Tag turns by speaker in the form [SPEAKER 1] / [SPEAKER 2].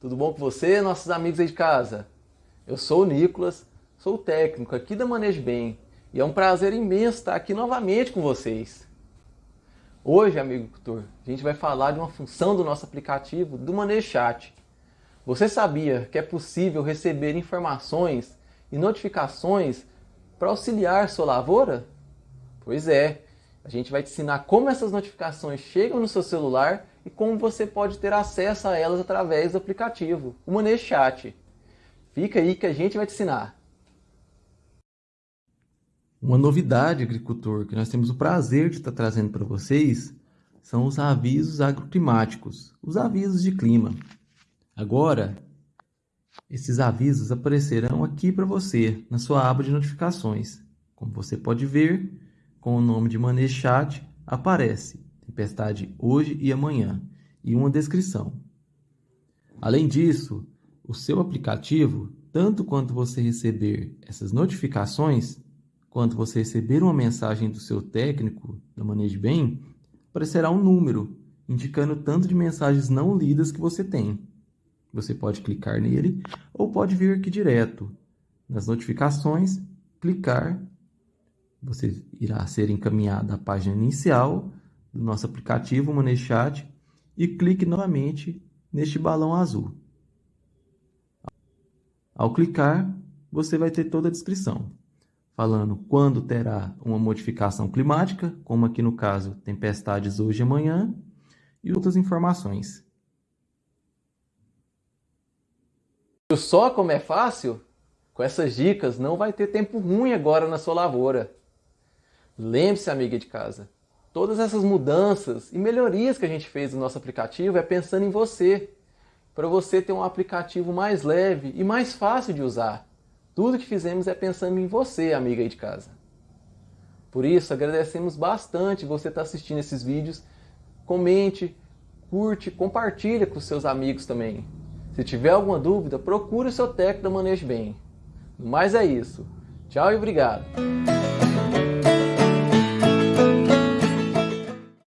[SPEAKER 1] Tudo bom com você, nossos amigos aí de casa? Eu sou o Nicolas, sou o técnico aqui da Manejo Bem e é um prazer imenso estar aqui novamente com vocês. Hoje, amigo agricultor, a gente vai falar de uma função do nosso aplicativo do Manejo Chat. Você sabia que é possível receber informações e notificações para auxiliar sua lavoura? Pois é, a gente vai te ensinar como essas notificações chegam no seu celular e como você pode ter acesso a elas através do aplicativo, o Manejo Chat. Fica aí que a gente vai te ensinar.
[SPEAKER 2] Uma novidade, agricultor, que nós temos o prazer de estar trazendo para vocês são os avisos agroclimáticos, os avisos de clima. Agora, esses avisos aparecerão aqui para você, na sua aba de notificações. Como você pode ver, com o nome de Manejo Chat, aparece tempestade hoje e amanhã, e uma descrição. Além disso, o seu aplicativo, tanto quando você receber essas notificações, quanto você receber uma mensagem do seu técnico da Manejo Bem, aparecerá um número indicando o tanto de mensagens não lidas que você tem. Você pode clicar nele ou pode vir aqui direto nas notificações, clicar, você irá ser encaminhado à página inicial do nosso aplicativo Moneychat e clique novamente neste balão azul. Ao clicar, você vai ter toda a descrição, falando quando terá uma modificação climática, como aqui no caso, tempestades hoje e amanhã, e outras informações.
[SPEAKER 1] Só como é fácil? Com essas dicas não vai ter tempo ruim agora na sua lavoura. Lembre-se, amiga de casa, Todas essas mudanças e melhorias que a gente fez no nosso aplicativo é pensando em você, para você ter um aplicativo mais leve e mais fácil de usar. Tudo que fizemos é pensando em você, amiga aí de casa. Por isso, agradecemos bastante você estar assistindo esses vídeos. Comente, curte, compartilha com seus amigos também. Se tiver alguma dúvida, procure o seu técnico da Manejo Bem. Mas é isso. Tchau e obrigado.